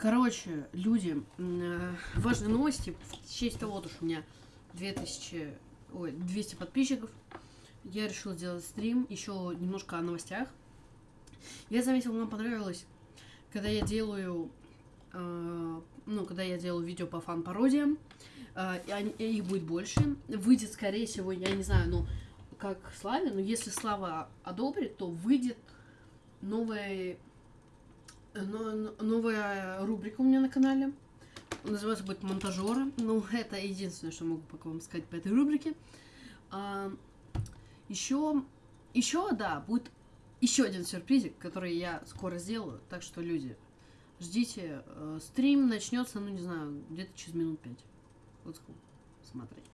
Короче, люди, э, важные новости. В честь того, что у меня 2000, ой, 200 подписчиков, я решил сделать стрим еще немножко о новостях. Я заметил, вам понравилось, когда я делаю, э, ну, когда я делаю видео по фан-пародиям, э, и их будет больше. Выйдет, скорее всего, я не знаю, ну, как Славе, но если Слава одобрит, то выйдет новая, но- новая рубрика у меня на канале. Называется будет монтажера. Ну, это единственное, что могу пока вам сказать по этой рубрике. еще, еще, да, будет еще один сюрпризик, который я скоро сделаю. Так что, люди, ждите. Э, стрим начнется, ну, не знаю, где-то через минут пять. Вот сколько.